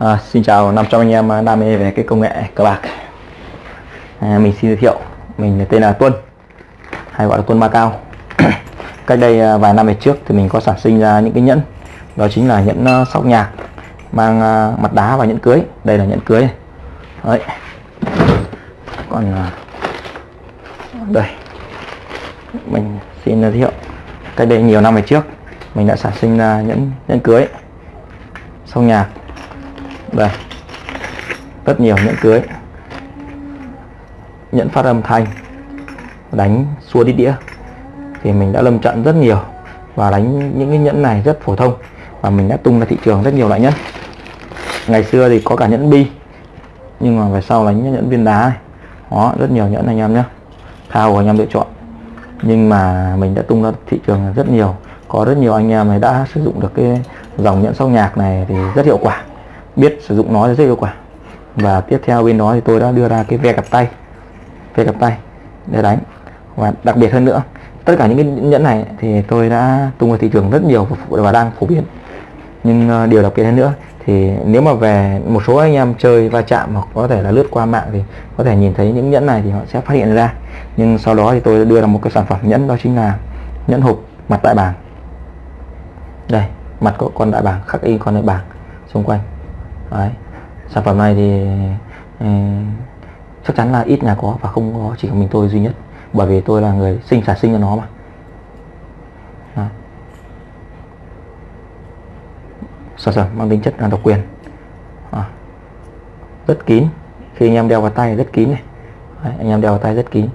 À, xin chào 500 anh em à, đam mê về cái công nghệ cờ bạc. À, Mình xin giới thiệu Mình tên là Tuân Hay gọi là Tuân Ma Cao Cách đây à, vài năm về trước thì mình có sản sinh ra những cái nhẫn Đó chính là nhẫn à, sóc nhạc Mang mặt đá và nhẫn cưới. Đây là nhẫn cưới. Đấy. Còn Đây. Mình xin giới thiệu Cách đây nhiều năm về trước Mình đã sản sinh ra nhẫn nhẫn cưới Sóc nhạc đây rất nhiều nhẫn cưới. Nhẫn phát âm thanh. Đánh xua đi đĩa. Thì mình đã lâm trận rất nhiều và đánh những cái nhẫn này rất phổ thông. Và mình đã tung ra thị trường rất nhiều loại nhẫn. Ngày xưa thì có cả nhẫn bi, nhưng mà về sau đánh nhẫn viên đá này. Đó, rất nhiều nhẫn anh em nhé thao của anh em lựa chọn. Nhưng mà mình đã tung ra thị trường rất nhiều. Có rất nhiều anh em này đã sử dụng được cái dòng nhẫn sóc nhạc này thì rất hiệu quả biết sử dụng nó rất hiệu quả. Và tiếp theo bên đó thì tôi đã đưa ra cái ve cặp tay, ve cặp tay để đánh. Và đặc biệt hơn nữa, tất cả những cái nhẫn này thì tôi đã tung vào thị trường rất nhiều và đang phổ biến. Nhưng ờ, điều đặc biệt hơn nữa thì nếu mà về một số anh em chơi va chạm hoặc có thể là lướt qua mạng thì có thể nhìn thấy những nhẫn này thì họ sẽ phát hiện ra. Nhưng sau đó thì tôi đã đưa ra một cái sản phẩm nhẫn đó chính là nhẫn hộp mặt đại bàng. Đây, mặt có con đại bàng, khắc in con đại bàng xung quanh. Đấy. sản phẩm này thì ừ, chắc chắn là ít nhà có và không có chỉ có mình tôi duy nhất. Bởi vì tôi là người sinh sản sinh cho nó mà. Đó. sản phẩm mang tính chất là độc quyền. À. rất kín. Khi anh em đeo vào tay rất kín này. Đấy, anh em đeo vào tay rất kín.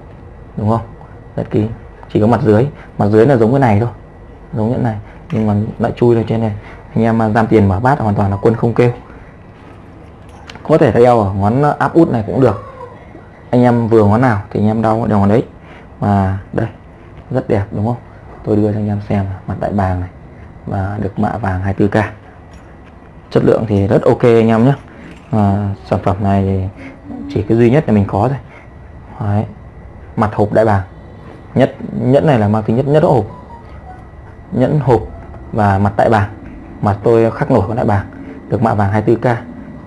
Đúng không? Rất kín. Chỉ có mặt dưới. Mặt dưới là giống cái này thôi. Giống như này. Nhưng mà lại chui lên trên này. Anh em mà giam tiền mở bát hoàn toàn là quân không kêu có thể đeo ở ngón áp út này cũng được. Anh em vừa ngón nào thì anh em đau đều ngón đấy. Và đây rất đẹp đúng không? Tôi đưa cho anh em xem mặt đại bàng này. Và được mạ vàng 24k chất lượng thì rất ok anh em nhé. À, sản phẩm này thì chỉ cái duy nhất là mình có thôi. Đấy. mặt hộp đại bàng. Nhất nhẫn này là mang tính nhất nhất hộp. Nhẫn hộp và mặt đại bàng. Mặt tôi khắc nổi con đại bàng. Được mạ vàng 24k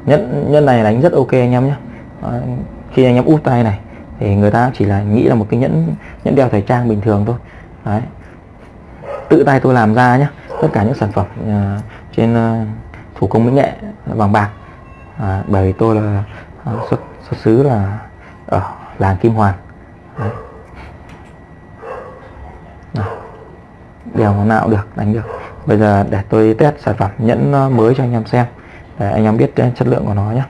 nhân nhân này đánh rất ok anh em nhé. Khi anh em úp tay này thì người ta chỉ là nghĩ là một cái nhẫn nhẫn đeo thời trang bình thường thôi. Đấy. tự tay tôi làm ra nhé. Tất cả những sản phẩm uh, trên uh, thủ công mỹ nghệ vàng bạc. À, bởi vì tôi là uh, xuất xuất xứ là ở làng Kim Hoàn. Đấy. đeo nào được đánh được. Bây giờ để tôi test sản phẩm nhẫn mới cho anh em xem để anh em biết cái chất lượng của nó nhé.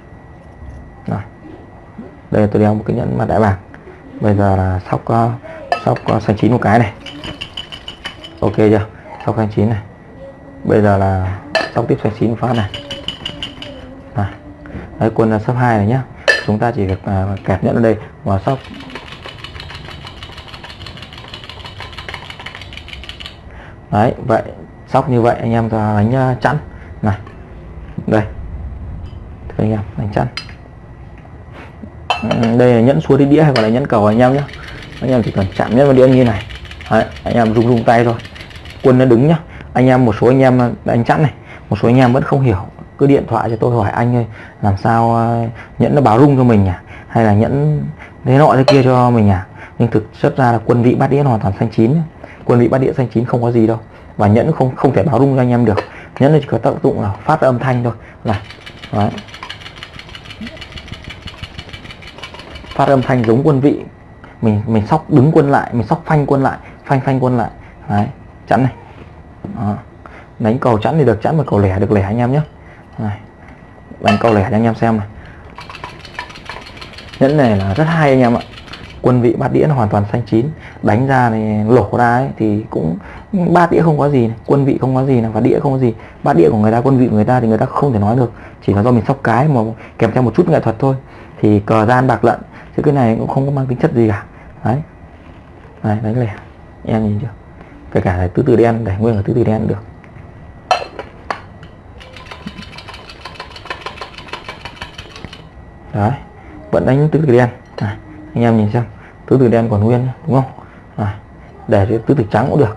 Rồi. đây tôi đeo một cái nhẫn mặt đại bàng bây giờ là sóc uh, sóc uh, xanh chín một cái này. Ok chưa? Sóc xanh chín này. Bây giờ là sóc tiếp xanh chín một phát này. Này đấy quân ờ, là sấp hai này nhá. Chúng ta chỉ việc uh, kẹp nhẫn ở đây và sóc. Đấy vậy sóc như vậy anh em ta đánh chẵn. Này. Đây anh em đánh chắn ừ, đây là nhẫn xua đi đĩa hay gọi là nhẫn cầu anh em nhé anh em chỉ cần chạm nhẫn vào đĩa như này. Đấy, anh em rung rung tay thôi. Quân nó đứng nhá. Anh em một số anh em đánh chắn này một số anh em vẫn không hiểu. Cứ điện thoại cho tôi hỏi anh ơi làm sao ờ, nhẫn nó báo rung cho mình nhỉ? Hay là nhẫn thế nọ thế kia cho mình nhỉ? Nhưng thực chất ra là quân vị bát đĩa hoàn toàn xanh chín quân vị bát đĩa xanh chín không có gì đâu. Và nhẫn không không thể báo rung cho anh em được. Nhẫn nó chỉ có tác dụng là phát âm thanh thôi. Này Đấy. Phát âm thanh giống quân vị mình mình sóc đứng quân lại mình sóc phanh quân lại phanh phanh quân lại Đấy. chắn này Đó. đánh cầu chắn thì được chắn mà cầu lẻ được lẻ anh em nhé này. đánh cầu lẻ cho anh em xem này nhẫn này là rất hay anh em ạ quân vị bát đĩa nó hoàn toàn xanh chín đánh ra này lổ ra ấy, thì cũng bát đĩa không có gì này. quân vị không có gì này và đĩa không có gì bát đĩa của người ta quân vị của người ta thì người ta không thể nói được chỉ là do mình sóc cái mà kèm theo một chút nghệ thuật thôi thì cờ gian bạc lận chứ cái này cũng không có mang tính chất gì cả. Đấy. Này đánh lẻ em nhìn chưa? Kể cả là tứ từ đen để nguyên là tứ từ đen được. Đấy. Vẫn đánh tứ từ đen. Này anh em nhìn xem. Tứ từ đen còn nguyên đúng không? À, để cho tứ từ trắng cũng được.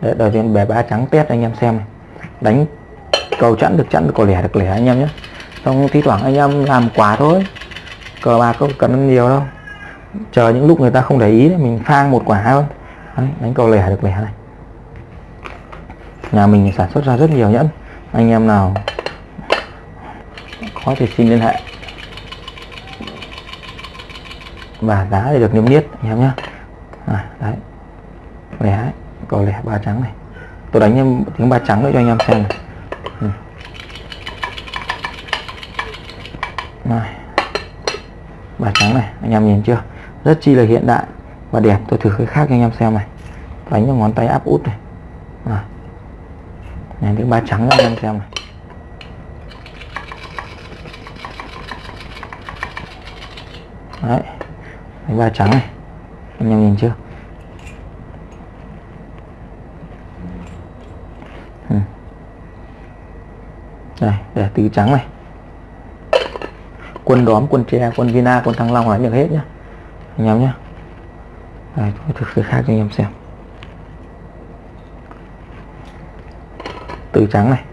Để đầu tiên bè ba trắng test anh em xem này. đánh cầu chẵn được chẵn được cầu lẻ được lẻ anh em nhé xong thi thoảng anh em làm quả thôi cờ bạc không cần ăn nhiều đâu. Chờ những lúc người ta không để ý mình phang một quả thôi. Đấy, đánh cầu lẻ được lẻ này. Nhà mình sản xuất ra rất nhiều nhẫn. Anh em nào có thể xin liên hệ. Và đá để được niêm yết anh em nhé à, đấy. Lẻ cầu lẻ ba trắng này. Tôi đánh em tiếng ba trắng nữa cho anh em xem này. Ừ. này ba trắng này, anh em nhìn chưa? Rất chi là hiện đại và đẹp. Tôi thử cái khác cho anh em xem này. Đánh cho ngón tay áp út này. À. này tiếng ba trắng cho anh em xem này. Đấy đánh ba trắng này. Anh em nhìn chưa? Ừ. đây, để tứ trắng này quân đóm quân tre quân vina quân thăng long là được hết nhá. Anh em nhé đây tôi thực khác cho anh em xem. Tứ trắng này.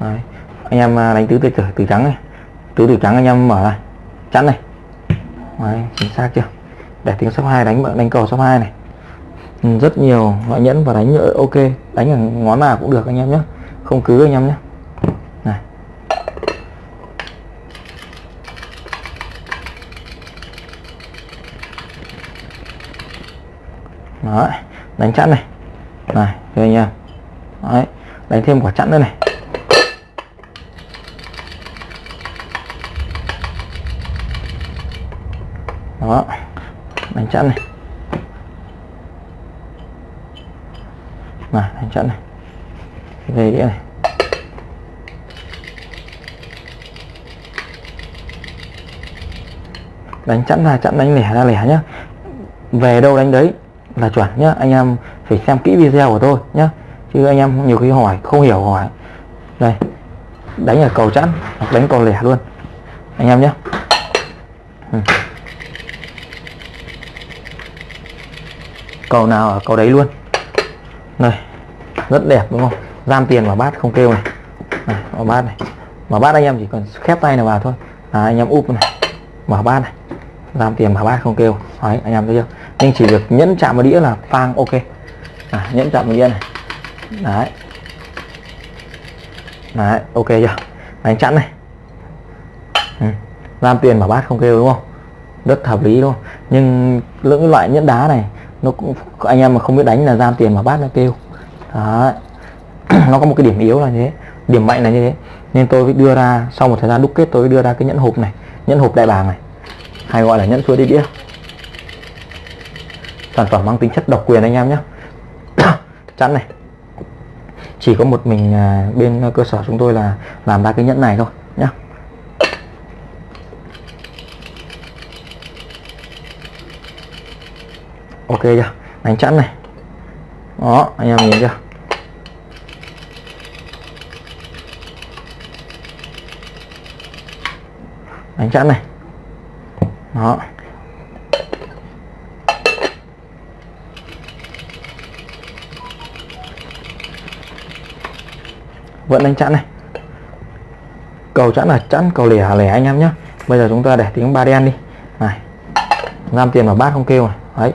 Đấy. anh em à, đánh tứ từ từ, từ trắng này. Tứ từ trắng anh em mở này chắn này. Đấy, chính xác chưa? Để tiếng số 2 đánh đánh cầu số 2 này rất nhiều loại nhẫn và đánh ờ, ok. Đánh ở ngón nào cũng được anh em nhé. Không cứ anh em nhé. Này. Đấy, đánh chặn này. Này đây anh em. Đấy, đánh thêm quả chặn nữa này. Đó đánh chặn này. Này đánh chắn này. Về đĩa này. Đánh chặn ra chặn đánh lẻ ra, lẻ nhá. Về đâu đánh đấy là chuẩn nhá. Anh em phải xem kỹ video của tôi nhá. Chứ anh em nhiều khi hỏi, không hiểu hỏi. Đây, đánh ở cầu chặn hoặc đánh cầu lẻ luôn. Anh em nhé ừ. cầu nào ở cầu đấy luôn này rất đẹp đúng không? Giam tiền vào bát không kêu này, này vào bát này. Mở bát anh em chỉ cần khép tay này vào thôi. À, anh em úp này. Mở bát này. Giam tiền vào bát không kêu. Đấy anh em thấy chưa? Nhưng chỉ việc nhẫn chạm vào đĩa là phang ok. À, nhẫn chạm vào đĩa này. Đấy. Đấy ok chưa? Đánh chặn này. Ừ. giam tiền vào bát không kêu đúng không? Rất hợp lý đúng không? Nhưng những loại nhẫn đá này nó cũng, anh em mà không biết đánh là giam tiền mà bát nó kêu. Đấy. Nó có một cái điểm yếu là như thế. Điểm mạnh là như thế. Nên tôi đưa ra, sau một thời gian đúc kết, tôi đưa ra cái nhẫn hộp này, nhẫn hộp đại bàng này. Hay gọi là nhẫn chuối đi đĩa. Sản phẩm mang tính chất độc quyền anh em nhé chắn này. Chỉ có một mình à, bên cơ sở chúng tôi là làm ra cái nhẫn này thôi nhé chưa? Đánh chắn này. Đó, anh em nhìn chưa? Đánh chắn này. Đó. Vẫn đánh chắn này. Cầu chắn là chắn cầu lẻ lẻ anh em nhé bây giờ chúng ta để tiếng ba đen đi. Này, giam tiền vào bát không kêu này. Đấy.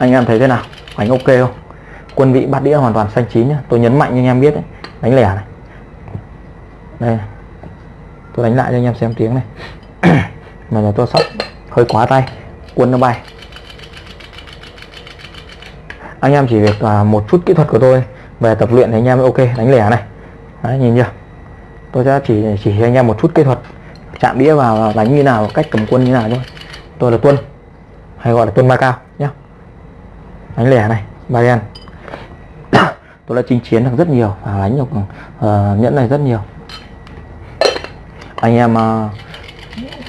Anh em thấy thế nào? Đánh ok không? Quân vị bát đĩa hoàn toàn xanh chín nhá. Tôi nhấn mạnh cho anh em biết đấy. Đánh lẻ này. Đây tôi đánh lại cho anh em xem tiếng này. Mà là tôi sóc hơi quá tay. Quân nó bay. Anh em chỉ việc uh, một chút kỹ thuật của tôi. Về tập luyện thì anh em ok. Đánh lẻ này. Đấy, nhìn chưa? Tôi sẽ chỉ chỉ anh em một chút kỹ thuật. Chạm đĩa vào đánh như nào cách cầm quân như nào thôi. Tôi là tuân. Hay gọi là tuân ba cao nhé đánh lẻ này ba đen tôi đã chinh chiến được rất nhiều và đánh được uh, ờ, nhẫn này rất nhiều. Anh em ờ, uh,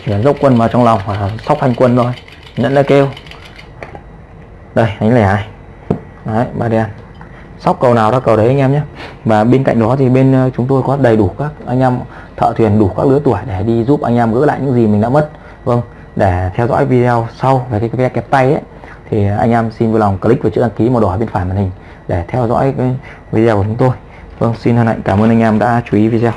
chuyển dốc quân vào trong lòng và sóc hành quân thôi. Nhẫn đã kêu. Đây đánh lẻ này. Đấy ba đen sóc cầu nào ra cầu đấy anh em nhé. Và bên cạnh đó thì bên ờ, chúng tôi có đầy đủ các anh em thợ thuyền đủ các lứa tuổi để đi giúp anh em gỡ lại những gì mình đã mất. Vâng để theo dõi video sau về cái vé kẹp tay ấy thì anh em xin vui lòng click vào chữ đăng ký màu đỏ bên phải màn hình để theo dõi cái video của chúng tôi. Vâng xin hân hạnh cảm ơn anh em đã chú ý video.